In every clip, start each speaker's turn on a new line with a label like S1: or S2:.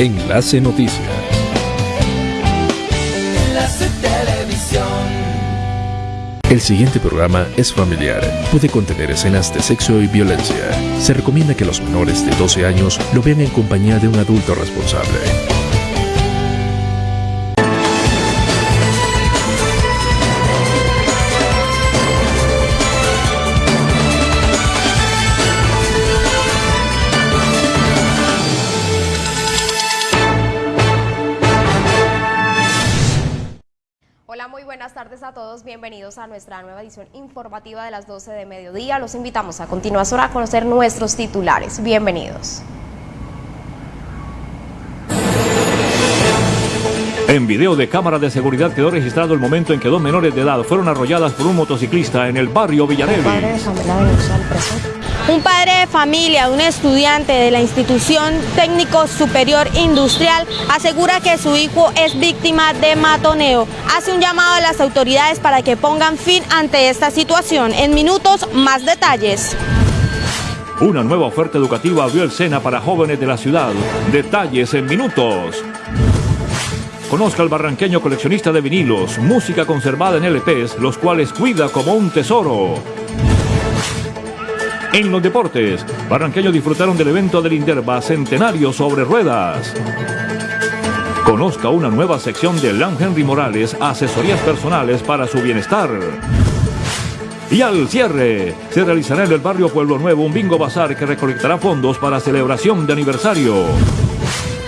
S1: Enlace Noticias.
S2: Enlace Televisión.
S1: El siguiente programa es familiar. Puede contener escenas de sexo y violencia. Se recomienda que los menores de 12 años lo vean en compañía de un adulto responsable.
S3: Bienvenidos a nuestra nueva edición informativa de las 12 de mediodía. Los invitamos a continuación a conocer nuestros titulares. Bienvenidos.
S4: En video de cámara de seguridad quedó registrado el momento en que dos menores de edad fueron arrolladas por un motociclista en el barrio Villarevis.
S5: Un padre de familia, un estudiante de la institución técnico superior industrial, asegura que su hijo es víctima de matoneo. Hace un llamado a las autoridades para que pongan fin ante esta situación. En minutos, más detalles.
S4: Una nueva oferta educativa abrió el SENA para jóvenes de la ciudad. Detalles en minutos. Conozca al barranqueño coleccionista de vinilos, música conservada en LPs, los cuales cuida como un tesoro. En los deportes, barranqueños disfrutaron del evento del Inderva Centenario sobre Ruedas. Conozca una nueva sección de Lam Henry Morales, asesorías personales para su bienestar. Y al cierre, se realizará en el barrio Pueblo Nuevo un bingo bazar que recolectará fondos para celebración de aniversario.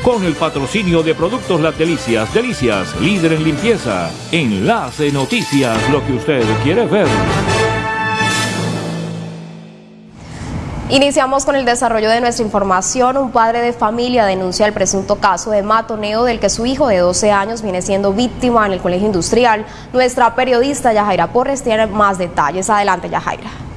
S4: Con el patrocinio de Productos Las Delicias, Delicias, líder en limpieza. Enlace Noticias, lo que usted quiere ver.
S3: Iniciamos con el desarrollo de nuestra información. Un padre de familia denuncia el presunto caso de matoneo del que su hijo de 12 años viene siendo víctima en el colegio industrial. Nuestra periodista Yajaira Porres tiene más detalles. Adelante, Yajaira.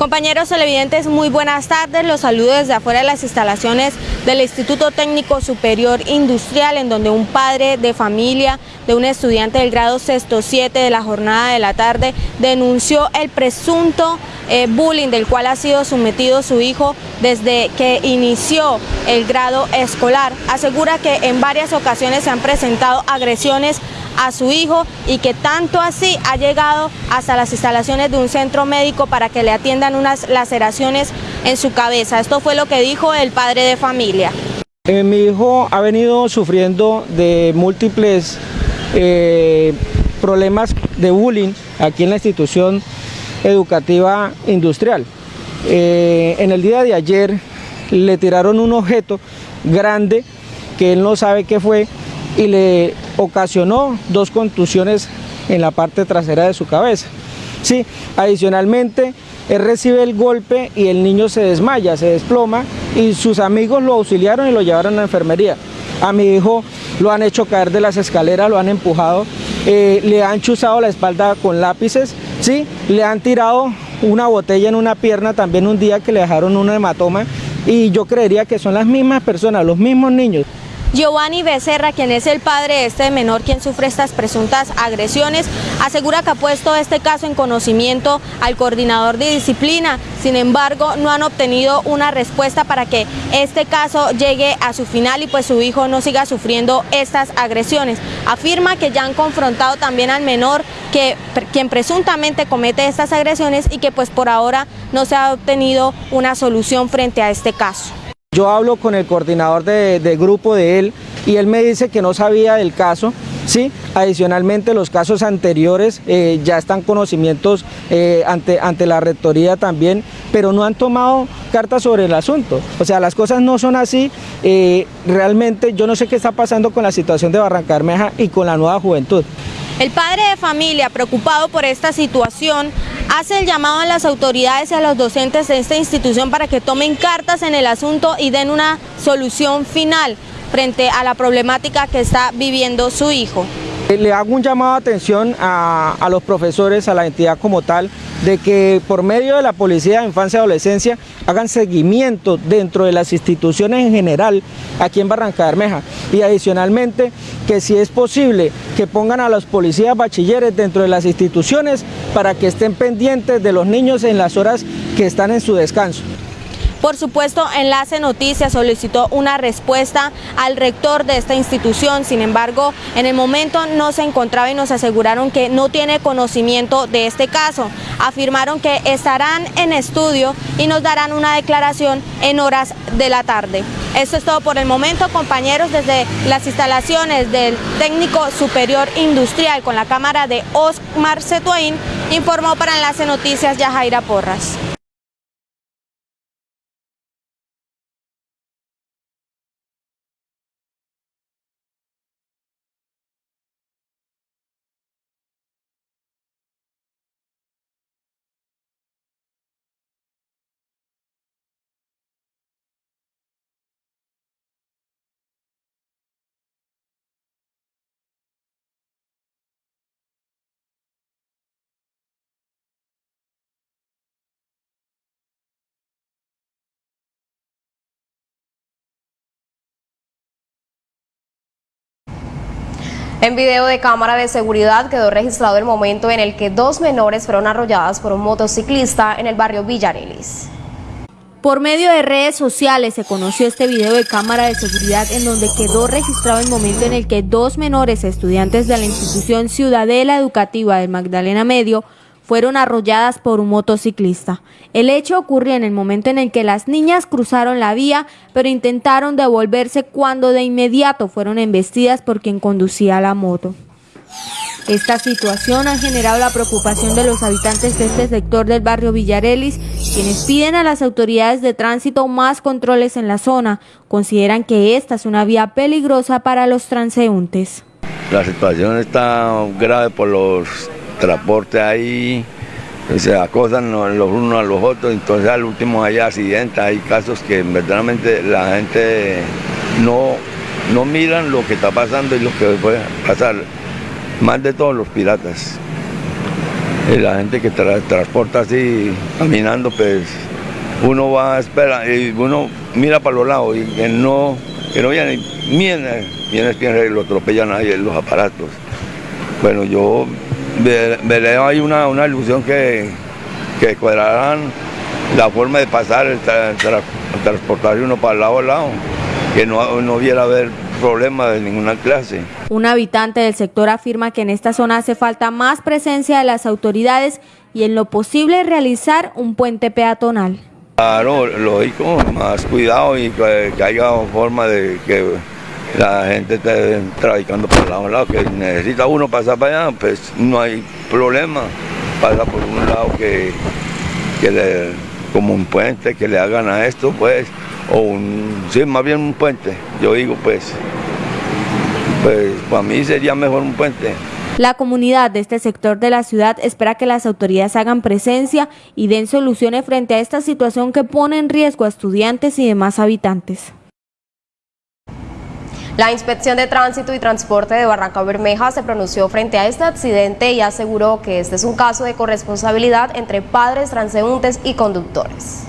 S5: Compañeros televidentes, muy buenas tardes. Los saludo desde afuera de las instalaciones del Instituto Técnico Superior Industrial, en donde un padre de familia de un estudiante del grado sexto 7 de la jornada de la tarde denunció el presunto eh, bullying del cual ha sido sometido su hijo desde que inició el grado escolar. Asegura que en varias ocasiones se han presentado agresiones a su hijo y que tanto así ha llegado hasta las instalaciones de un centro médico para que le atiendan unas laceraciones en su cabeza. Esto fue lo que dijo el padre de familia.
S6: Eh, mi hijo ha venido sufriendo de múltiples eh, problemas de bullying aquí en la institución educativa industrial. Eh, en el día de ayer le tiraron un objeto grande que él no sabe qué fue y le ocasionó dos contusiones en la parte trasera de su cabeza. Sí, adicionalmente, él recibe el golpe y el niño se desmaya, se desploma y sus amigos lo auxiliaron y lo llevaron a la enfermería. A mi hijo lo han hecho caer de las escaleras, lo han empujado, eh, le han chuzado la espalda con lápices, ¿sí? le han tirado una botella en una pierna también un día que le dejaron un hematoma y yo creería que son las mismas personas, los mismos niños.
S5: Giovanni Becerra, quien es el padre de este menor quien sufre estas presuntas agresiones, asegura que ha puesto este caso en conocimiento al coordinador de disciplina. Sin embargo, no han obtenido una respuesta para que este caso llegue a su final y pues su hijo no siga sufriendo estas agresiones. Afirma que ya han confrontado también al menor que quien presuntamente comete estas agresiones y que pues por ahora no se ha obtenido una solución frente a este caso.
S6: Yo hablo con el coordinador de, grupo de él y él me dice que no sabía del caso. Sí, adicionalmente los casos anteriores eh, ya están conocimientos eh, ante, ante la rectoría también, pero no han tomado cartas sobre el asunto. O sea, las cosas no son así. Eh, realmente yo no sé qué está pasando con la situación de Barranca Bermeja y con la nueva juventud.
S5: El padre de familia, preocupado por esta situación, hace el llamado a las autoridades y a los docentes de esta institución para que tomen cartas en el asunto y den una solución final frente a la problemática que está viviendo su hijo.
S6: Le hago un llamado de atención a, a, los profesores, a la entidad como tal, de que por medio de la Policía de Infancia y Adolescencia hagan seguimiento dentro de las instituciones en general aquí en Barranca Bermeja y adicionalmente que si es posible que pongan a los policías bachilleres dentro de las instituciones para que estén pendientes de los niños en las horas que están en su descanso.
S5: Por supuesto, Enlace Noticias solicitó una respuesta al rector de esta institución, sin embargo, en el momento no se encontraba y nos aseguraron que no tiene conocimiento de este caso. Afirmaron que estarán en estudio y nos darán una declaración en horas de la tarde. Esto es todo por el momento, compañeros, desde las instalaciones del Técnico Superior Industrial con la cámara de Osmar Cetuaín, informó para Enlace Noticias Yajaira Porras.
S3: En video de cámara de seguridad quedó registrado el momento en el que dos menores fueron arrolladas por un motociclista en el barrio Villarelis.
S5: Por medio de redes sociales se conoció este video de cámara de seguridad en donde quedó registrado el momento en el que dos menores estudiantes de la institución Ciudadela Educativa del Magdalena Medio fueron arrolladas por un motociclista. El hecho ocurrió en el momento en el que las niñas cruzaron la vía, pero intentaron devolverse cuando de inmediato fueron embestidas por quien conducía la moto. Esta situación ha generado la preocupación de los habitantes de este sector del barrio Villarelis, quienes piden a las autoridades de tránsito más controles en la zona. Consideran que esta es una vía peligrosa para los transeúntes.
S7: La situación está grave por los transporte ahí, se acosan los unos a los otros, entonces al último hay accidentes, hay casos que verdaderamente la gente no, no miran lo que está pasando y lo que puede pasar, más de todos los piratas. Y la gente que transporta así, caminando, pues uno va a esperar y uno mira para los lados y que no, que no viene, viene, viene, viene, lo atropellan ahí los aparatos. Bueno, yo veré ahí una, una ilusión que, que cuadrarán la forma de pasar, el, transportar uno para el lado a lado, que no, no hubiera haber problema de ninguna clase.
S5: Un habitante del sector afirma que en esta zona hace falta más presencia de las autoridades y en lo posible realizar un puente peatonal.
S7: Claro, lógico, más cuidado y que, que haya forma de que la gente está traficando por lado a lado, que necesita uno pasar para allá, pues no hay problema, pasa por un lado que, le, como un puente, que le hagan a esto, pues, o un, sí, más bien un puente, yo digo, pues, pues para mí sería mejor un puente.
S5: La comunidad de este sector de la ciudad espera que las autoridades hagan presencia y den soluciones frente a esta situación que pone en riesgo a estudiantes y demás habitantes.
S3: La Inspección de Tránsito y Transporte de Barranca Bermeja se pronunció frente a este accidente y aseguró que este es un caso de corresponsabilidad entre padres, transeúntes y conductores.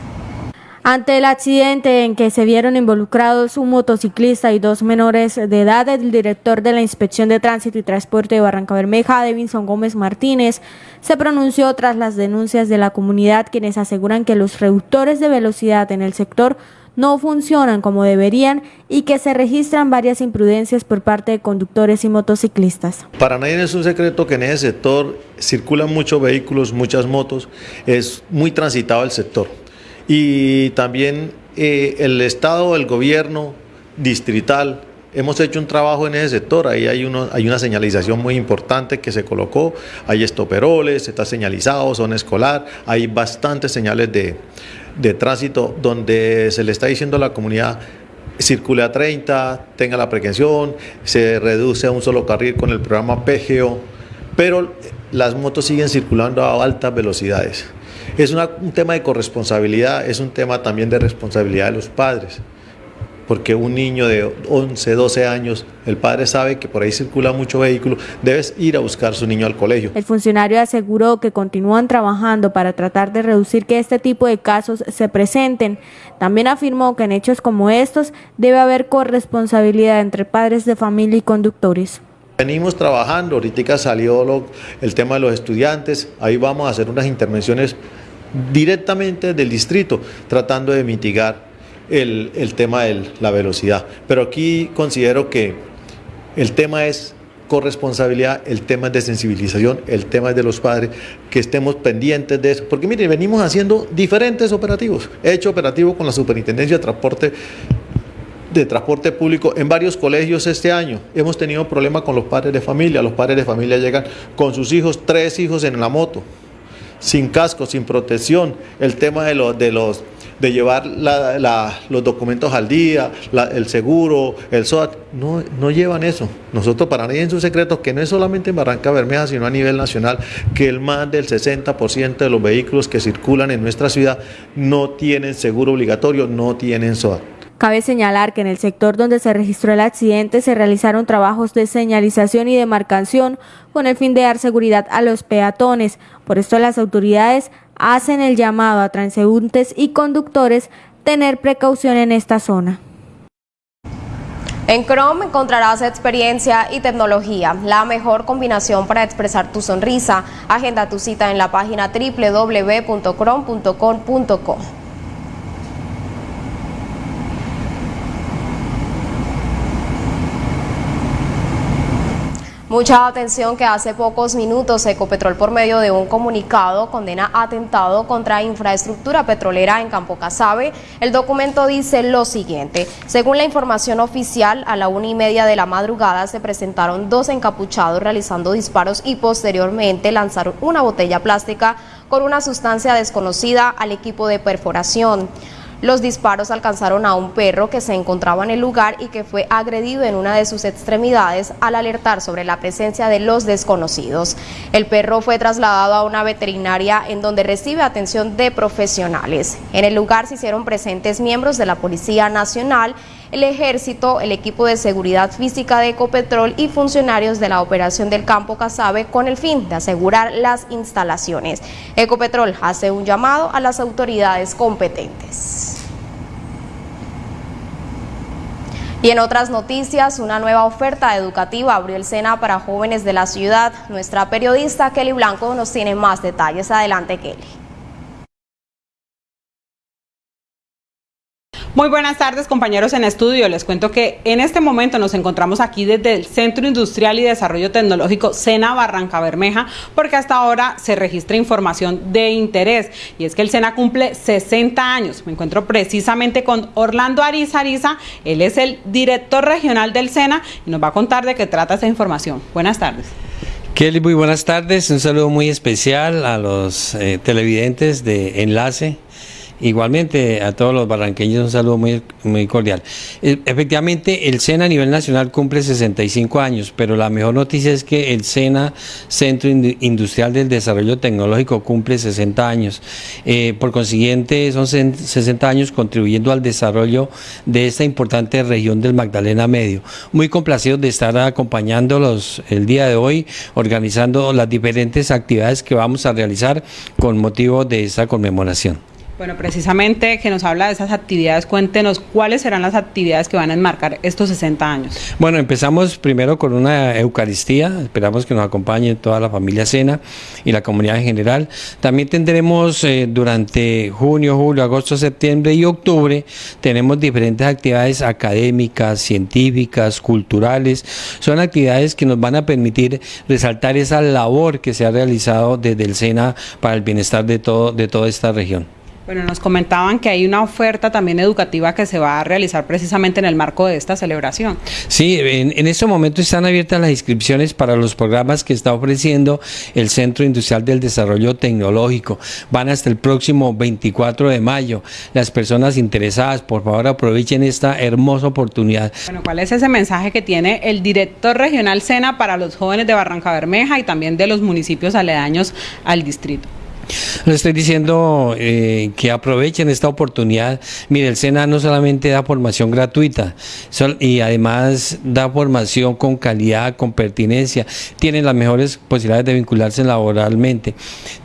S5: Ante el accidente en que se vieron involucrados un motociclista y dos menores de edad, el director de la Inspección de Tránsito y Transporte de Barranca Bermeja, Devinson Gómez Martínez, se pronunció tras las denuncias de la comunidad quienes aseguran que los reductores de velocidad en el sector no funcionan como deberían y que se registran varias imprudencias por parte de conductores y motociclistas.
S8: Para nadie es un secreto que en ese sector circulan muchos vehículos, muchas motos, es muy transitado el sector. Y también eh, el Estado, el gobierno distrital, hemos hecho un trabajo en ese sector, ahí hay, hay una señalización muy importante que se colocó, hay estoperoles, está señalizado, zona escolar, hay bastantes señales de, de tránsito donde se le está diciendo a la comunidad circule a 30, tenga la precaución, se reduce a un solo carril con el programa PGO, pero las motos siguen circulando a altas velocidades. Es un tema de corresponsabilidad, es un tema también de responsabilidad de los padres porque un niño de 11, 12 años, el padre sabe que por ahí circula mucho vehículo, debes ir a buscar a su niño al colegio.
S5: El funcionario aseguró que continúan trabajando para tratar de reducir que este tipo de casos se presenten. También afirmó que en hechos como estos debe haber corresponsabilidad entre padres de familia y conductores.
S8: Venimos trabajando, ahorita salió el tema de los estudiantes, ahí vamos a hacer unas intervenciones directamente del distrito, tratando de mitigar el, tema de la velocidad. Pero aquí considero que el tema es corresponsabilidad, el tema es de sensibilización, el tema es de los padres, que estemos pendientes de eso. Porque mire, venimos haciendo diferentes operativos. He hecho operativo con la Superintendencia de Transporte de transporte público en varios colegios este año. Hemos tenido problemas con los padres de familia. Los padres de familia llegan con sus hijos, tres hijos en la moto, sin casco, sin protección. El tema de de los de llevar los documentos al día, el seguro, el SOAT, no, no llevan eso. Nosotros para nadie en su secreto, que no es solamente en Barranca Bermeja, sino a nivel nacional, que el más del 60% de los vehículos que circulan en nuestra ciudad no tienen seguro obligatorio, no tienen SOAT.
S5: Cabe señalar que en el sector donde se registró el accidente se realizaron trabajos de señalización y demarcación con el fin de dar seguridad a los peatones. Por esto las autoridades hacen el llamado a transeúntes y conductores tener precaución en esta zona.
S3: En Chrome encontrarás experiencia y tecnología, la mejor combinación para expresar tu sonrisa. Agenda tu cita en la página www.chrome.com.co. Mucha atención que hace pocos minutos Ecopetrol por medio de un comunicado condena atentado contra infraestructura petrolera en Campo Casabe. El documento dice lo siguiente. Según la información oficial, a la una y media de la madrugada se presentaron dos encapuchados realizando disparos y posteriormente lanzaron una botella plástica con una sustancia desconocida al equipo de perforación. Los disparos alcanzaron a un perro que se encontraba en el lugar y que fue agredido en una de sus extremidades al alertar sobre la presencia de los desconocidos. El perro fue trasladado a una veterinaria en donde recibe atención de profesionales. En el lugar se hicieron presentes miembros de la Policía Nacional el ejército, el equipo de seguridad física de Ecopetrol y funcionarios de la operación del campo Casabe con el fin de asegurar las instalaciones. Ecopetrol hace un llamado a las autoridades competentes. Y en otras noticias, una nueva oferta educativa abrió el SENA para jóvenes de la ciudad. Nuestra periodista Kelly Blanco nos tiene más detalles. Adelante, Kelly.
S9: Muy buenas tardes compañeros en estudio. Les cuento que en este momento nos encontramos aquí desde el Centro Industrial y Desarrollo Tecnológico SENA Barranca Bermeja porque hasta ahora se registra información de interés y es que el SENA cumple 60 años. Me encuentro precisamente con Orlando Ariza Ariza, él es el director regional del SENA y nos va a contar de qué trata esa información. Buenas tardes.
S10: Kelly, muy buenas tardes. Un saludo muy especial a los eh, televidentes de Enlace Igualmente a todos los barranqueños un saludo muy, cordial. Eh, efectivamente, el SENA a nivel nacional cumple 65 años, pero la mejor noticia es que el SENA, Centro Industrial del Desarrollo Tecnológico, cumple 60 años. Eh, por consiguiente, son 60 años contribuyendo al desarrollo de esta importante región del Magdalena Medio. Muy complacidos de estar acompañándolos el día de hoy, organizando las diferentes actividades que vamos a realizar con motivo de esta conmemoración.
S9: Bueno, precisamente que nos habla de esas actividades, cuéntenos cuáles serán las actividades que van a enmarcar estos 60 años.
S10: Bueno, empezamos primero con una Eucaristía, esperamos que nos acompañe toda la familia Cena y la comunidad en general. También tendremos eh, durante junio, julio, agosto, septiembre y octubre, tenemos diferentes actividades académicas, científicas, culturales. Son actividades que nos van a permitir resaltar esa labor que se ha realizado desde el SENA para el bienestar de, todo, de toda esta región.
S9: Bueno, nos comentaban que hay una oferta también educativa que se va a realizar precisamente en el marco de esta celebración.
S10: Sí, en, en este momento están abiertas las inscripciones para los programas que está ofreciendo el Centro Industrial del Desarrollo Tecnológico. Van hasta el próximo 24 de mayo. Las personas interesadas, por favor, aprovechen esta hermosa oportunidad.
S9: Bueno, ¿cuál es ese mensaje que tiene el director regional SENA para los jóvenes de Barranca Bermeja y también de los municipios aledaños al distrito?
S10: Le estoy diciendo eh, que aprovechen esta oportunidad. Mire, el SENA no solamente da formación gratuita y además da formación con calidad, con pertinencia. Tienen las mejores posibilidades de vincularse laboralmente.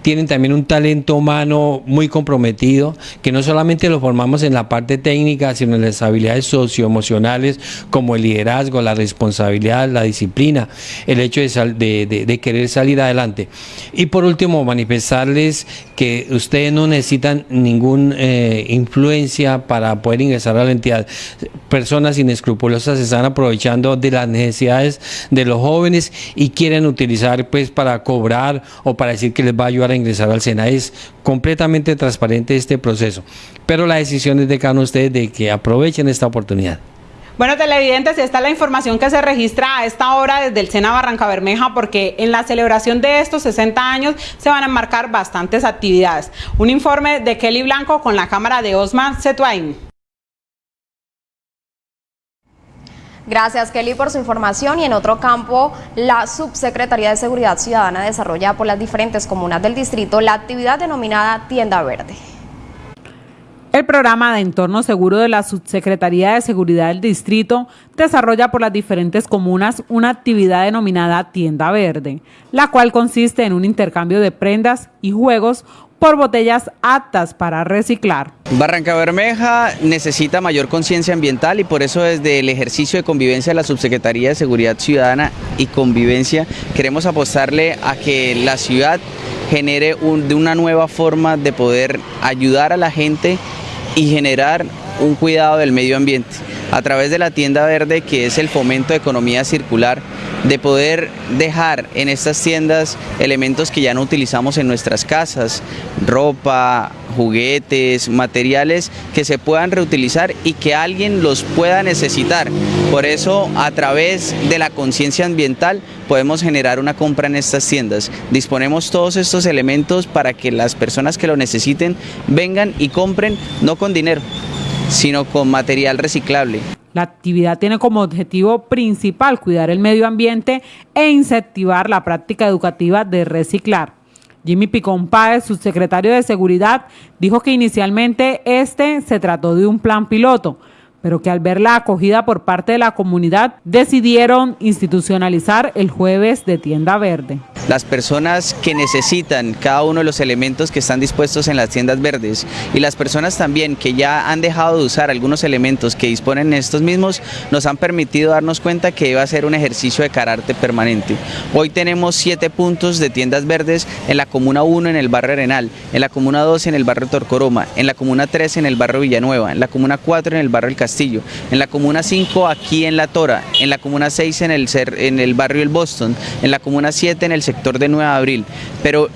S10: Tienen también un talento humano muy comprometido, que no solamente lo formamos en la parte técnica, sino en las habilidades socioemocionales como el liderazgo, la responsabilidad, la disciplina, el hecho de, de querer salir adelante. Y por último, manifestarles que ustedes no necesitan ninguna eh, influencia para poder ingresar a la entidad. Personas inescrupulosas se están aprovechando de las necesidades de los jóvenes y quieren utilizar pues para cobrar o para decir que les va a ayudar a ingresar al SENA. Es completamente transparente este proceso. Pero la decisión es de cada uno de ustedes de que aprovechen esta oportunidad.
S9: Bueno, televidentes, esta es la información que se registra a esta hora desde el Sena Barranca Bermeja, porque en la celebración de estos 60 años se van a enmarcar bastantes actividades. Un informe de Kelly Blanco con la cámara de Osman Setuain.
S3: Gracias Kelly por su información y en otro campo, la Subsecretaría de Seguridad Ciudadana desarrolla por las diferentes comunas del distrito la actividad denominada Tienda Verde.
S9: El programa de entorno seguro de la Subsecretaría de Seguridad del Distrito desarrolla por las diferentes comunas una actividad denominada Tienda Verde, la cual consiste en un intercambio de prendas y juegos por botellas aptas para reciclar.
S11: Barranca Bermeja necesita mayor conciencia ambiental y por eso desde el ejercicio de convivencia de la Subsecretaría de Seguridad Ciudadana y Convivencia queremos apostarle a que la ciudad genere de una nueva forma de poder ayudar a la gente y generar un cuidado del medio ambiente a través de la tienda verde que es el fomento de economía circular, de poder dejar en estas tiendas elementos que ya no utilizamos en nuestras casas, ropa, juguetes, materiales que se puedan reutilizar y que alguien los pueda necesitar. Por eso a través de la conciencia ambiental podemos generar una compra en estas tiendas. Disponemos todos estos elementos para que las personas que lo necesiten vengan y compren no con dinero, sino con material reciclable.
S9: La actividad tiene como objetivo principal cuidar el medio ambiente e incentivar la práctica educativa de reciclar. Jimmy Picón Páez, subsecretario de Seguridad, dijo que inicialmente este se trató de un plan piloto, pero que al ver la acogida por parte de la comunidad decidieron institucionalizar el jueves de tienda verde.
S11: Las personas que necesitan cada uno de los elementos que están dispuestos en las tiendas verdes y las personas también que ya han dejado de usar algunos elementos que disponen estos mismos nos han permitido darnos cuenta que iba a ser un ejercicio de carácter permanente. Hoy tenemos siete puntos de tiendas verdes en la Comuna 1 en el barrio Arenal, en la Comuna 2 en el barrio Torcoroma, en la Comuna 3 en el barrio Villanueva, en la Comuna 4 en el barrio El en la Comuna 5 aquí en La Tora, en la Comuna 6 en el, en el barrio El Boston, en la Comuna 7 en el sector de 9 de abril. Pero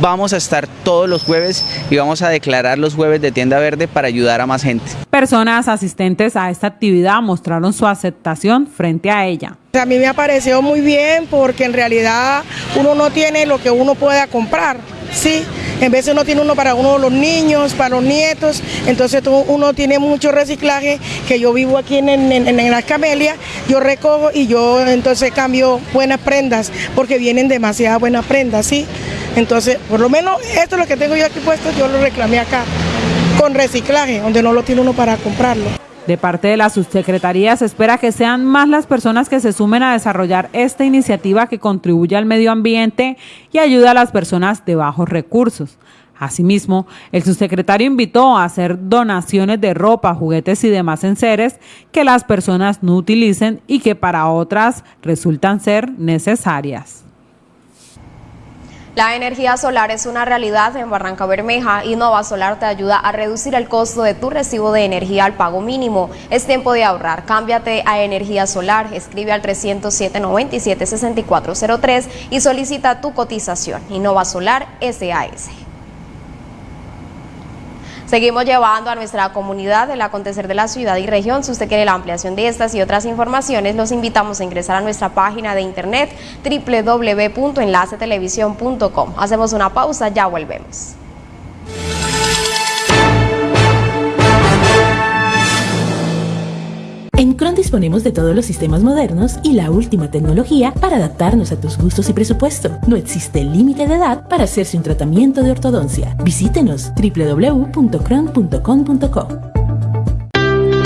S11: vamos a estar todos los jueves y vamos a declarar los jueves de tienda verde para ayudar a más gente.
S9: Personas asistentes a esta actividad mostraron su aceptación frente a ella.
S12: A mí me ha parecido muy bien porque en realidad uno no tiene lo que uno pueda comprar, ¿sí? En vez de uno tiene uno para uno de los niños, para los nietos, entonces uno tiene mucho reciclaje, que yo vivo aquí en, en, en las camelias, yo recojo y yo entonces cambio buenas prendas, porque vienen demasiadas buenas prendas, ¿sí? Entonces, por lo menos esto es lo que tengo yo aquí puesto, yo lo reclamé acá, con reciclaje, donde no lo tiene uno para comprarlo.
S9: De parte de la subsecretaría se espera que sean más las personas que se sumen a desarrollar esta iniciativa que contribuye al medio ambiente y ayuda a las personas de bajos recursos. Asimismo, el subsecretario invitó a hacer donaciones de ropa, juguetes y demás enseres que las personas no utilicen y que para otras resultan ser necesarias.
S3: La energía solar es una realidad en Barranca Bermeja y Nova Solar te ayuda a reducir el costo de tu recibo de energía al pago mínimo. Es tiempo de ahorrar. Cámbiate a energía solar. Escribe al 307-97-6403 y solicita tu cotización. Innova Solar SAS. Seguimos llevando a nuestra comunidad el acontecer de la ciudad y región. Si usted quiere la ampliación de estas y otras informaciones, los invitamos a ingresar a nuestra página de internet www.enlacetelevisión.com. Hacemos una pausa, ya volvemos.
S13: En Cron disponemos de todos los sistemas modernos y la última tecnología para adaptarnos a tus gustos y presupuesto. No existe límite de edad para hacerse un tratamiento de ortodoncia. Visítenos www.cron.com.co.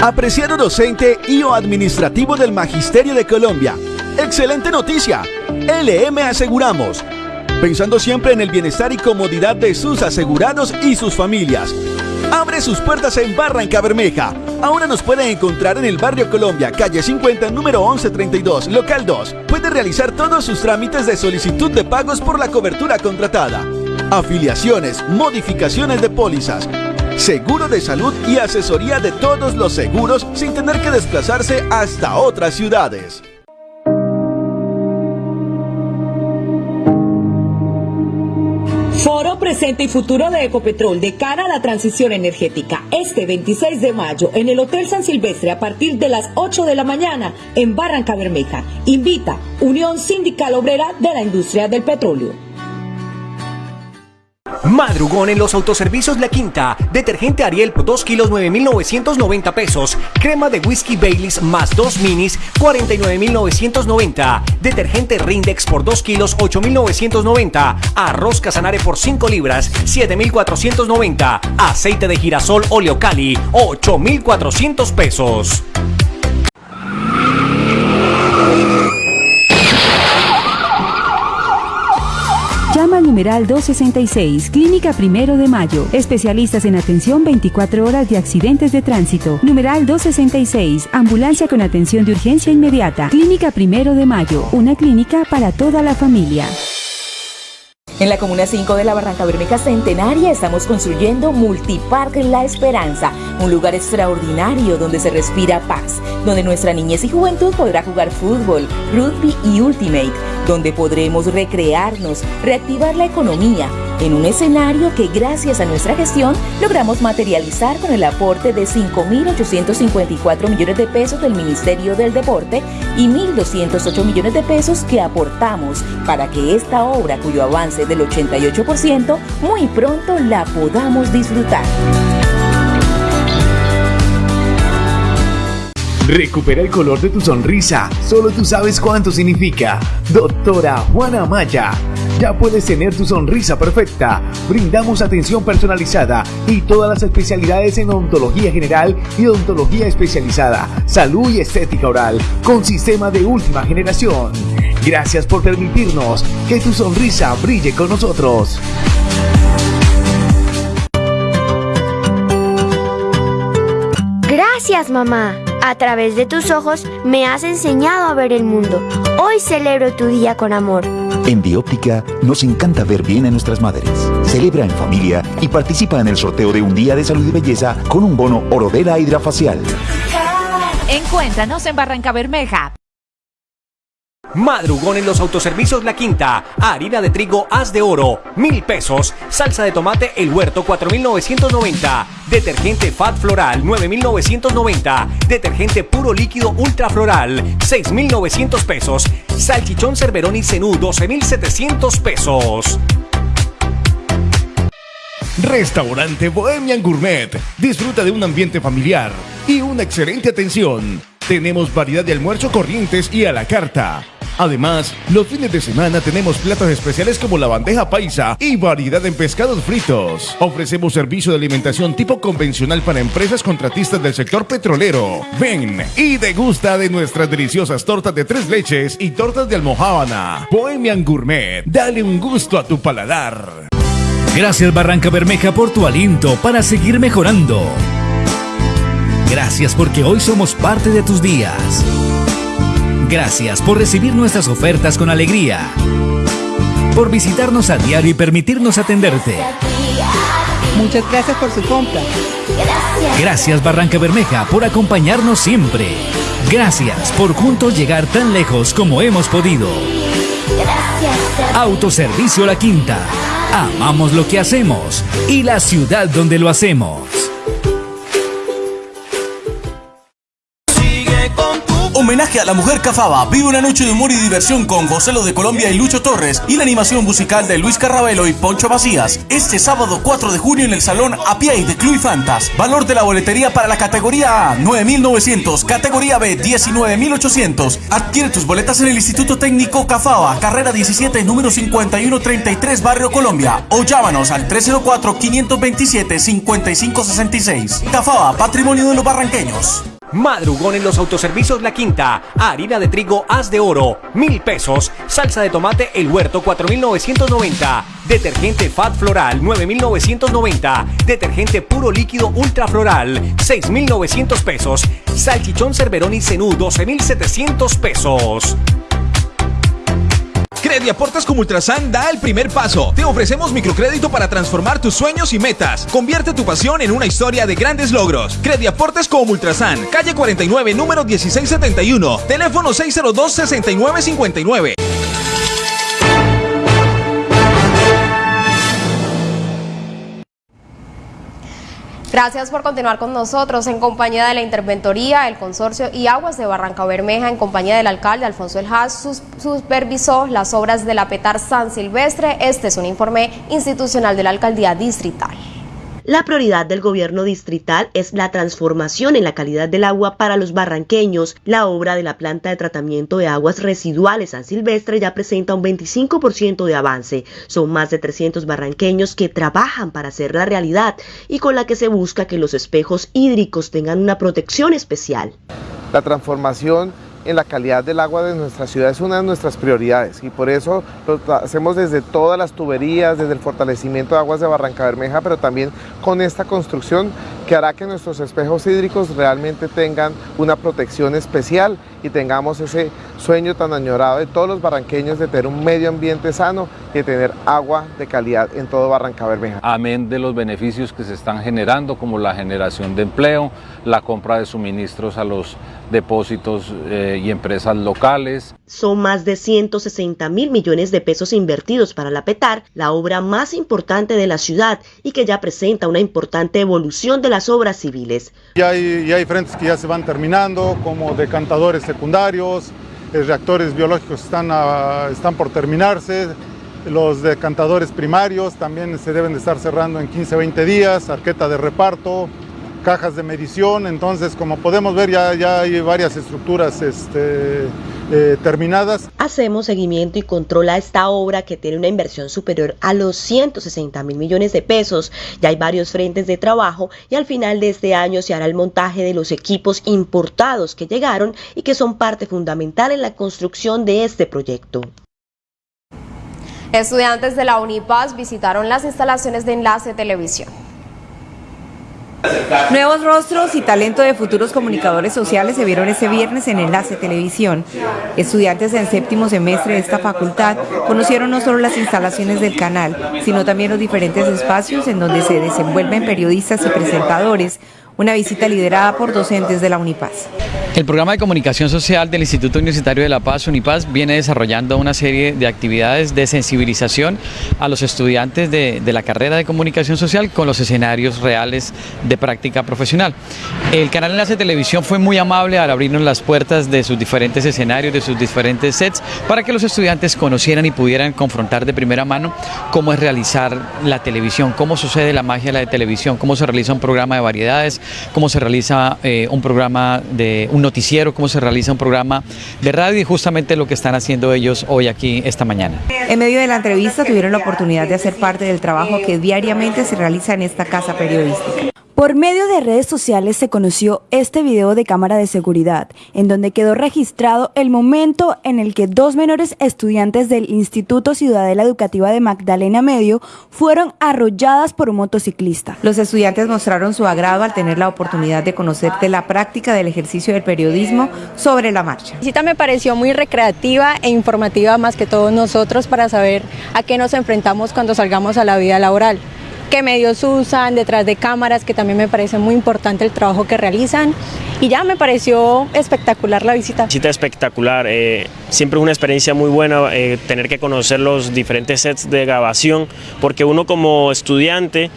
S14: Apreciado docente y o administrativo del Magisterio de Colombia. Excelente noticia. LM Aseguramos. Pensando siempre en el bienestar y comodidad de sus asegurados y sus familias abre sus puertas en Barranca Bermeja. Ahora nos pueden encontrar en el barrio Colombia, calle 50, número 1132, local 2. Puede realizar todos sus trámites de solicitud de pagos por la cobertura contratada. afiliaciones, modificaciones de pólizas, seguro de salud y asesoría de todos los seguros sin tener que desplazarse hasta otras ciudades.
S15: Presente y Futuro de Ecopetrol de cara a la transición energética. Este 26 de mayo en el Hotel San Silvestre a partir de las 8 de la mañana en Barranca Bermeja. Invita Unión Sindical Obrera de la Industria del Petróleo.
S16: Madrugón en los autoservicios La Quinta. Detergente Ariel por 2 kilos 9.990 pesos. Crema de whisky Baileys más 2 minis 49.990. Detergente Rindex por 2 kilos 8.990. Arroz Casanare por 5 libras 7.490. Aceite de girasol Oleocali 8.400 pesos.
S17: Llama al numeral 266, Clínica Primero de Mayo. Especialistas en atención 24 horas de accidentes de tránsito. Numeral 266, Ambulancia con atención de urgencia inmediata. Clínica Primero de Mayo, una clínica para toda la familia.
S15: En la Comuna 5 de la Barranca Bermeja Centenaria estamos construyendo Multipark La Esperanza, un lugar extraordinario donde se respira paz, donde nuestra niñez y juventud podrá jugar fútbol, rugby y ultimate, donde podremos recrearnos, reactivar la economía, en un escenario que gracias a nuestra gestión logramos materializar con el aporte de 5.854 millones de pesos del Ministerio del Deporte y 1.208 millones de pesos que aportamos para que esta obra, cuyo avance del 88%, muy pronto la podamos disfrutar.
S18: Recupera el color de tu sonrisa, solo tú sabes cuánto significa. Doctora Juana Maya, ya puedes tener tu sonrisa perfecta. Brindamos atención personalizada y todas las especialidades en odontología general y odontología especializada, salud y estética oral, con sistema de última generación. Gracias por permitirnos que tu sonrisa brille con nosotros.
S19: Gracias mamá. A través de tus ojos me has enseñado a ver el mundo. Hoy celebro tu día con amor.
S20: En Bióptica nos encanta ver bien a nuestras madres. Celebra en familia y participa en el sorteo de un día de salud y belleza con un bono Orodela Hidrafacial.
S21: Encuéntranos en Barranca Bermeja.
S16: Madrugón en los autoservicios La Quinta. Harina de trigo Haz de Oro, mil pesos. Salsa de tomate El Huerto, 4.990. Detergente Fat Floral, 9.990. Detergente puro líquido Ultra Floral, 6.900 pesos. Salchichón Cerverón y Cenú, 12.700 pesos.
S22: Restaurante Bohemian Gourmet. Disfruta de un ambiente familiar y una excelente atención. Tenemos variedad de almuerzo corrientes y a la carta. Además, los fines de semana tenemos platos especiales como la bandeja paisa y variedad en pescados fritos. Ofrecemos servicio de alimentación tipo convencional para empresas contratistas del sector petrolero. Ven y degusta de nuestras deliciosas tortas de tres leches y tortas de almohábana. Bohemian Gourmet, dale un gusto a tu paladar.
S23: Gracias Barranca Bermeja por tu aliento para seguir mejorando. Gracias porque hoy somos parte de tus días. Gracias por recibir nuestras ofertas con alegría. Por visitarnos a diario y permitirnos atenderte.
S24: Muchas gracias por su compra.
S23: Gracias Barranca Bermeja por acompañarnos siempre. Gracias por juntos llegar tan lejos como hemos podido. Autoservicio La Quinta. Amamos lo que hacemos y la ciudad donde lo hacemos.
S25: Homenaje a la mujer cafaba. Vive una noche de humor y diversión con José de Colombia y Lucho Torres y la animación musical de Luis Carrabelo y Poncho Vacías. Este sábado 4 de junio en el Salón Apiay de Club Fantas. Valor de la boletería para la categoría A 9.900, categoría B 19.800. Adquiere tus boletas en el Instituto Técnico Cafaba, carrera 17, número 5133, Barrio Colombia. O llámanos al 304-527-5566. Cafaba, patrimonio de los barranqueños.
S16: Madrugón en los autoservicios La Quinta. Harina de trigo Haz de Oro, mil pesos. Salsa de tomate El Huerto, 4.990. Detergente Fat Floral, 9.990. Detergente puro líquido Ultra Floral, 6.900 pesos. Salchichón Cerverón y Cenú, 12.700 pesos.
S26: Crediaportes como Ultrasan da el primer paso. Te ofrecemos microcrédito para transformar tus sueños y metas. Convierte tu pasión en una historia de grandes logros. Crediaportes como Ultrasan, calle 49, número 1671, teléfono 602-6959.
S3: Gracias por continuar con nosotros en compañía de la Interventoría, el Consorcio y Aguas de Barranca Bermeja, en compañía del alcalde Alfonso El Haas, supervisó las obras de la Petar San Silvestre. Este es un informe institucional de la Alcaldía Distrital.
S27: La prioridad del gobierno distrital es la transformación en la calidad del agua para los barranqueños. La obra de la planta de tratamiento de aguas residuales San Silvestre ya presenta un 25% de avance. Son más de 300 barranqueños que trabajan para hacerla realidad y con la que se busca que los espejos hídricos tengan una protección especial.
S28: La transformación en la calidad del agua de nuestra ciudad es una de nuestras prioridades y por eso lo hacemos desde todas las tuberías, desde el fortalecimiento de aguas de Barranca Bermeja, pero también con esta construcción que hará que nuestros espejos hídricos realmente tengan una protección especial y tengamos ese sueño tan añorado de todos los barranqueños de tener un medio ambiente sano y de tener agua de calidad en todo Barranca Bermeja.
S29: Amén de los beneficios que se están generando como la generación de empleo, la compra de suministros a los depósitos eh, y empresas locales.
S27: Son más de 160 mil millones de pesos invertidos para la PETAR, la obra más importante de la ciudad y que ya presenta una importante evolución de las obras civiles.
S21: Ya hay, ya hay frentes que ya se van terminando, como decantadores secundarios, eh, reactores biológicos están, están por terminarse, los decantadores primarios también se deben de estar cerrando en 15, 20 días, arqueta de reparto, cajas de medición, entonces como podemos ver ya, ya hay varias estructuras este, eh, terminadas.
S27: Hacemos seguimiento y control a esta obra que tiene una inversión superior a los 160 mil millones de pesos. Ya hay varios frentes de trabajo y al final de este año se hará el montaje de los equipos importados que llegaron y que son parte fundamental en la construcción de este proyecto.
S3: Estudiantes de la Unipaz visitaron las instalaciones de Enlace Televisión.
S30: Nuevos rostros y talento de futuros comunicadores sociales se vieron ese viernes en Enlace Televisión. Estudiantes en séptimo semestre de esta facultad conocieron no solo las instalaciones del canal, sino también los diferentes espacios en donde se desenvuelven periodistas y presentadores, una visita liderada por docentes de la Unipaz.
S31: El programa de comunicación social del Instituto Universitario de La Paz, Unipaz, viene desarrollando una serie de actividades de sensibilización a los estudiantes de, la carrera de comunicación social con los escenarios reales de práctica profesional. El canal Enlace Televisión fue muy amable al abrirnos las puertas de sus diferentes escenarios, de sus diferentes sets, para que los estudiantes conocieran y pudieran confrontar de primera mano cómo es realizar la televisión, cómo sucede la magia de la televisión, cómo se realiza un programa de variedades, cómo se realiza eh, un programa de un noticiero, cómo se realiza un programa de radio y justamente lo que están haciendo ellos hoy aquí esta mañana.
S30: En medio de la entrevista tuvieron la oportunidad de hacer parte del trabajo que diariamente se realiza en esta casa periodística.
S32: Por medio de redes sociales se conoció este video de cámara de seguridad, en donde quedó registrado el momento en el que dos menores estudiantes del Instituto Ciudadela Educativa de Magdalena Medio fueron arrolladas por un motociclista.
S30: Los estudiantes mostraron su agrado al tener la oportunidad de conocer de la práctica del ejercicio del periodismo sobre la marcha.
S5: La visita me pareció muy recreativa e informativa más que todos nosotros para saber a qué nos enfrentamos cuando salgamos a la vida laboral qué medios usan, detrás de cámaras, que también me parece muy importante el trabajo que realizan. Y ya me pareció espectacular la visita.
S33: Visita espectacular, eh, siempre es una experiencia muy buena eh, tener que conocer los diferentes sets de grabación, porque uno como estudiante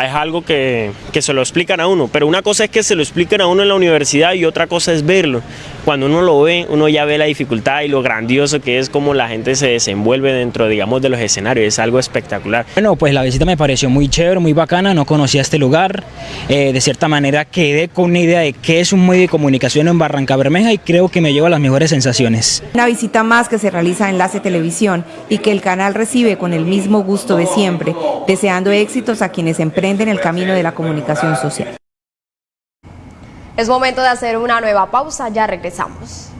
S33: es algo que, que, se lo explican a uno, pero una cosa es que se lo expliquen a uno en la universidad y otra cosa es verlo. Cuando uno lo ve, uno ya ve la dificultad y lo grandioso que es como la gente se desenvuelve dentro, digamos, de los escenarios, es algo espectacular.
S34: Bueno, pues la visita me pareció muy chévere, muy bacana, no conocía este lugar, eh, de cierta manera quedé con una idea de qué es un medio de comunicación en Barranca Bermeja y creo que me lleva las mejores sensaciones.
S30: Una visita más que se realiza en Enlace Televisión y que el canal recibe con el mismo gusto de siempre, deseando éxitos a quienes emprenden en el camino de la comunicación social.
S3: Es momento de hacer una nueva pausa, ya regresamos.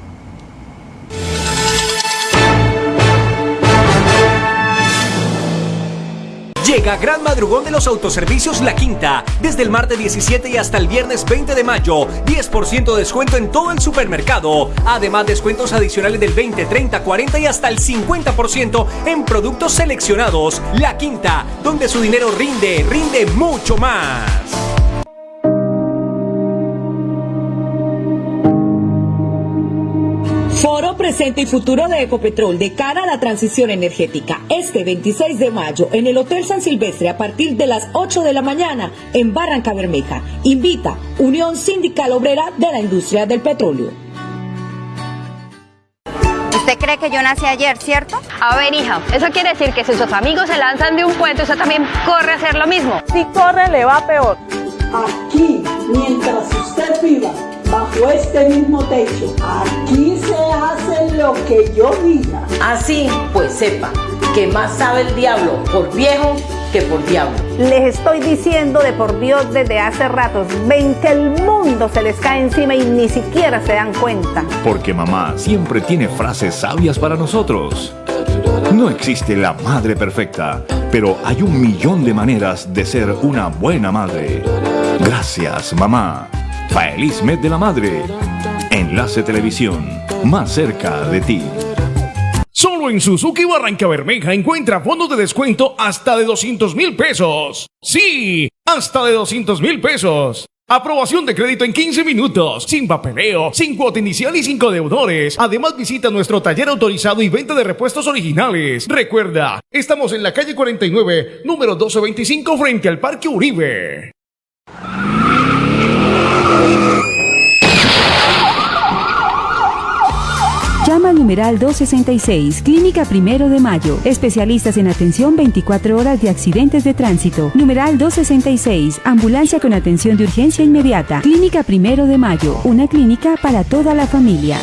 S16: Llega Gran Madrugón de los Autoservicios La Quinta. Desde el martes 17 y hasta el viernes 20 de mayo. 10% de descuento en todo el supermercado. Además, descuentos adicionales del 20, 30, 40 y hasta el 50% en productos seleccionados. La Quinta, donde su dinero rinde, rinde mucho más.
S35: Foro Presente y Futuro de Ecopetrol de cara a la transición energética. Este 26 de mayo en el Hotel San Silvestre a partir de las 8 de la mañana en Barranca Bermeja. Invita Unión Sindical Obrera de la Industria del Petróleo.
S36: ¿Usted cree que yo nací ayer, cierto?
S37: A ver, hija, eso quiere decir que si sus amigos se lanzan de un puente, usted también corre a hacer lo mismo.
S35: Si corre, le va peor.
S38: Aquí, mientras usted viva bajo este mismo techo, aquí se hace lo que yo diga.
S35: Así, pues sepa que más sabe el diablo por viejo que por diablo.
S36: Les estoy diciendo de por Dios desde hace ratos, ven que el mundo se les cae encima y ni siquiera se dan cuenta.
S4: Porque mamá siempre tiene frases sabias para nosotros. No existe la madre perfecta, pero hay un millón de maneras de ser una buena madre. Gracias, mamá. Feliz mes de la madre. Enlace Televisión, más cerca de ti.
S39: Solo en Suzuki Barranca Bermeja encuentra fondos de descuento hasta de 200 mil pesos. Sí, hasta de 200 mil pesos. Aprobación de crédito en 15 minutos, sin papeleo, sin cuota inicial y sin deudores. Además visita nuestro taller autorizado y venta de repuestos originales. Recuerda, estamos en la calle 49, número 1225 frente al Parque Uribe.
S13: Llama al numeral 266, Clínica Primero de Mayo. Especialistas en atención 24 horas de accidentes de tránsito. Numeral 266, Ambulancia con atención de urgencia inmediata. Clínica Primero de Mayo, una clínica para toda la familia.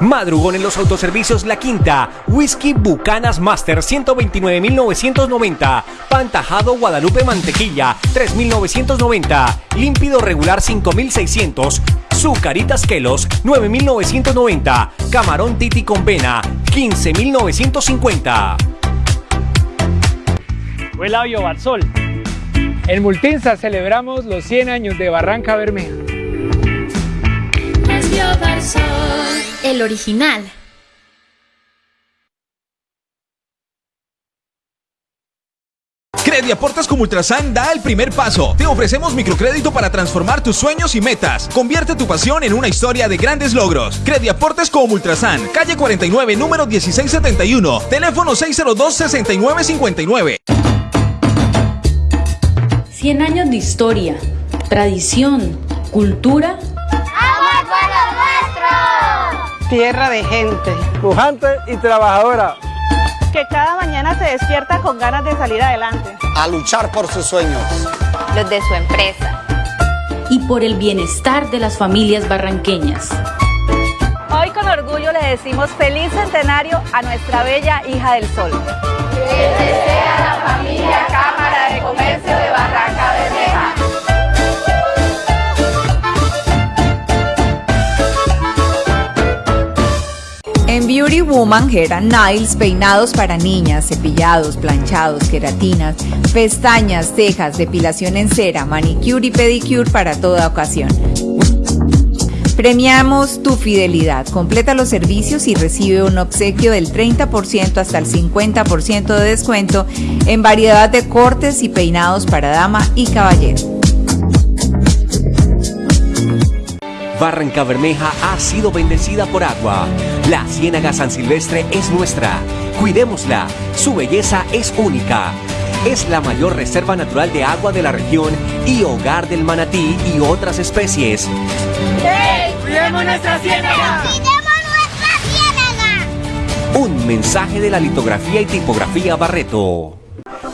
S16: Madrugón en los autoservicios La Quinta. Whisky Bucanas Master 129.990. Pantajado Guadalupe Mantequilla 3.990. Límpido regular 5.600. Zucaritas Kelos 9.990. Camarón Titi con Vena 15.950.
S40: Labio Barzol. En Multinsa celebramos los 100 años de Barranca Bermeja.
S41: El original.
S14: Crediaportes como Ultrasan da el primer paso. Te ofrecemos microcrédito para transformar tus sueños y metas. Convierte tu pasión en una historia de grandes logros. Crediaportes como Ultrasan, calle 49, número 1671, teléfono 602-6959.
S13: 100 años de historia, tradición, cultura.
S35: Tierra de gente.
S42: Pujante y trabajadora.
S35: Que cada mañana se despierta con ganas de salir adelante.
S42: A luchar por sus sueños.
S37: Los de su empresa.
S13: Y por el bienestar de las familias barranqueñas.
S35: Hoy con orgullo le decimos feliz centenario a nuestra bella hija del sol.
S37: Que desea la familia Cámara de Comercio de Barranca
S30: En Beauty Woman, and Nails, peinados para niñas, cepillados, planchados, queratinas, pestañas, cejas, depilación en cera, manicure y pedicure para toda ocasión. Premiamos tu fidelidad. Completa los servicios y recibe un obsequio del 30% hasta el 50% de descuento en variedad de cortes y peinados para dama y caballero.
S16: Barranca Bermeja ha sido bendecida por agua. La Ciénaga San Silvestre es nuestra. Cuidémosla. Su belleza es única. Es la mayor reserva natural de agua de la región y hogar del manatí y otras especies.
S37: ¡Hey! ¡Cuidemos nuestra ciénaga! ¡Cuidemos nuestra ciénaga!
S16: Un mensaje de la litografía y tipografía Barreto.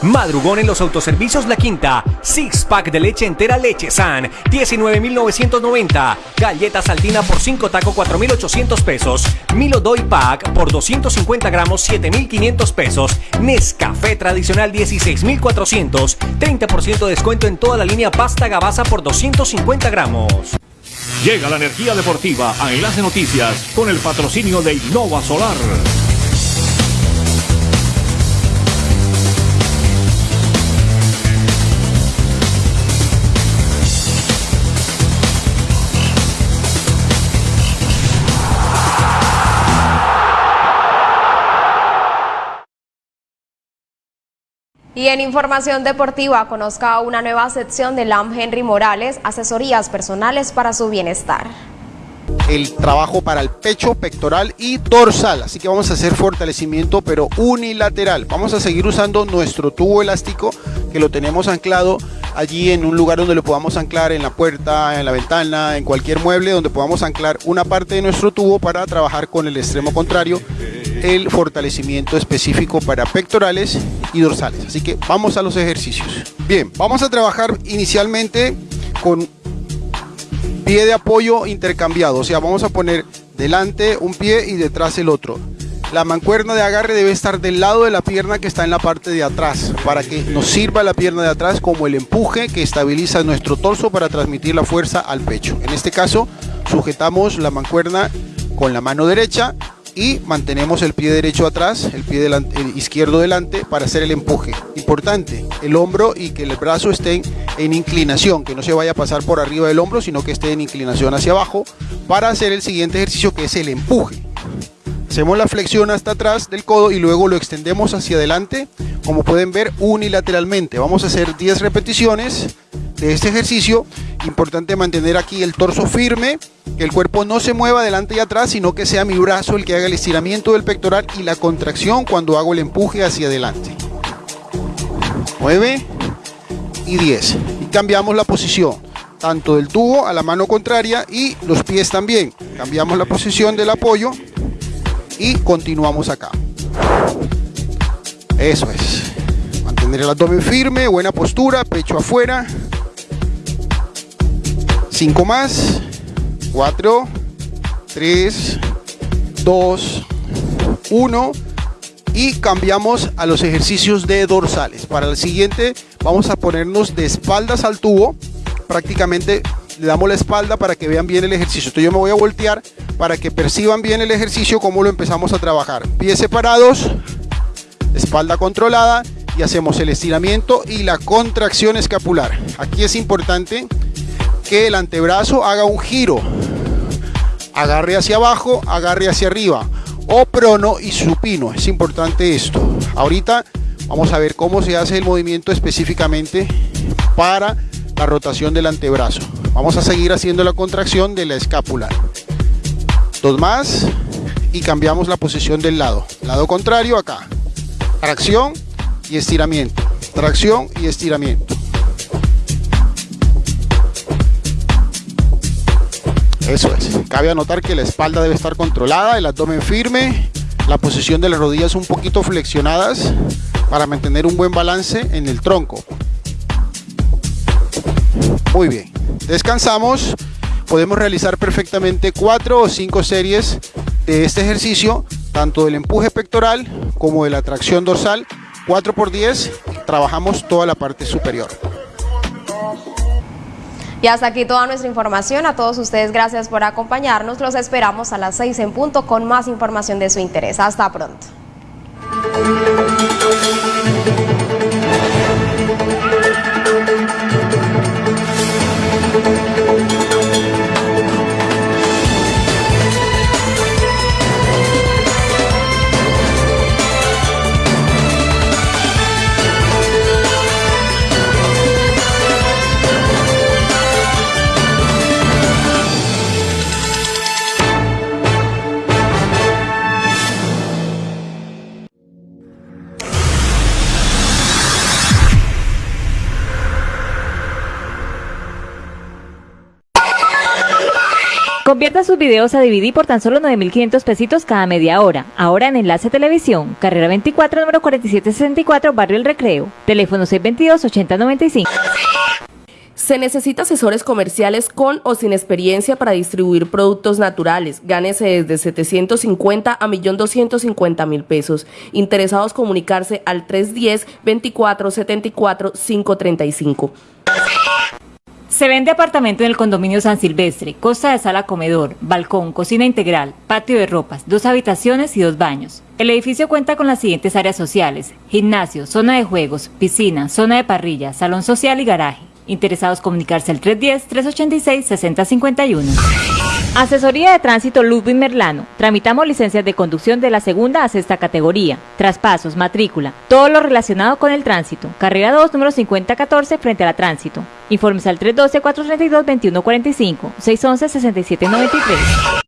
S16: Madrugón en los autoservicios La Quinta. Six pack de leche entera Leche San. 19,990. Galleta saltina por 5 taco 4,800 pesos. Milo Doy Pack por 250 gramos 7,500 pesos. Nescafé tradicional 16,400. 30% de descuento en toda la línea pasta gabaza por 250 gramos.
S39: Llega la energía deportiva a Enlace Noticias con el patrocinio de Innova Solar.
S3: Y en información deportiva, conozca una nueva sección de LAM Henry Morales, asesorías personales para su bienestar
S43: el trabajo para el pecho, pectoral y dorsal. Así que vamos a hacer fortalecimiento pero unilateral. Vamos a seguir usando nuestro tubo elástico que lo tenemos anclado allí en un lugar donde lo podamos anclar en la puerta, en la ventana, en cualquier mueble donde podamos anclar una parte de nuestro tubo para trabajar con el extremo contrario el fortalecimiento específico para pectorales y dorsales. Así que vamos a los ejercicios. Bien, vamos a trabajar inicialmente con pie de apoyo intercambiado, o sea, vamos a poner delante un pie y detrás el otro. La mancuerna de agarre debe estar del lado de la pierna que está en la parte de atrás, para que nos sirva la pierna de atrás como el empuje que estabiliza nuestro torso para transmitir la fuerza al pecho. En este caso, sujetamos la mancuerna con la mano derecha y mantenemos el pie derecho atrás, el pie izquierdo delante para hacer el empuje. Importante, el hombro y que el brazo estén en inclinación, que no se vaya a pasar por arriba del hombro, sino que esté en inclinación hacia abajo para hacer el siguiente ejercicio que es el empuje. Hacemos la flexión hasta atrás del codo y luego lo extendemos hacia adelante, como pueden ver unilateralmente. Vamos a hacer 10 repeticiones de este ejercicio. Importante mantener aquí el torso firme, que el cuerpo no se mueva adelante y atrás, sino que sea mi brazo el que haga el estiramiento del pectoral y la contracción cuando hago el empuje hacia adelante. 9 y 10. Y cambiamos la posición, tanto del tubo a la mano contraria y los pies también. Cambiamos la posición del apoyo y continuamos acá. Eso es. Mantener el abdomen firme, buena postura, pecho afuera. 5 más. 4, 3, 2, 1 y cambiamos a los ejercicios de dorsales. Para el siguiente vamos a ponernos de espaldas al tubo, prácticamente le damos la espalda para que vean bien el ejercicio. Entonces yo me voy a voltear para que perciban bien el ejercicio, cómo lo empezamos a trabajar. Pies separados, espalda controlada y hacemos el estiramiento y la contracción escapular. Aquí es importante que el antebrazo haga un giro. Agarre hacia abajo, agarre hacia arriba. O prono y supino. Es importante esto. Ahorita vamos a ver cómo se hace el movimiento específicamente para la rotación del antebrazo. Vamos a seguir haciendo la contracción de la escápula. Dos más y cambiamos la posición del lado. Lado contrario acá. Tracción y estiramiento. Tracción y estiramiento. Eso es. Cabe anotar que la espalda debe estar controlada, el abdomen firme, la posición de las rodillas un poquito flexionadas para mantener un buen balance en el tronco. Muy bien. Descansamos. Podemos realizar perfectamente cuatro o cinco series de este ejercicio, tanto del empuje pectoral como de la tracción dorsal. 4 por 10 trabajamos toda la parte superior.
S3: Y hasta aquí toda nuestra información. A todos ustedes, gracias por acompañarnos. Los esperamos a las 6 en punto con más información de su interés. Hasta pronto.
S40: Convierta sus videos a DVD por tan solo 9.500 pesitos cada media hora. Ahora en Enlace Televisión, carrera 24, número 4764, Barrio El Recreo. Teléfono 622-8095.
S44: Se necesita asesores comerciales con o sin experiencia para distribuir productos naturales. Gánese desde 750 a 1.250.000 pesos. Interesados comunicarse al 310 2474 535.
S40: Se vende apartamento en el condominio San Silvestre, costa de sala comedor, balcón, cocina integral, patio de ropas, dos habitaciones y dos baños. El edificio cuenta con las siguientes áreas sociales, gimnasio, zona de juegos, piscina, zona de parrilla, salón social y garaje. Interesados comunicarse al 310-386-6051. Asesoría de Tránsito Ludwig Merlano. Tramitamos licencias de conducción de la segunda a sexta categoría, traspasos, matrícula, todo lo relacionado con el tránsito. Carrera 2, número 5014, frente a la tránsito. Informes al 312-432-2145, 611-6793.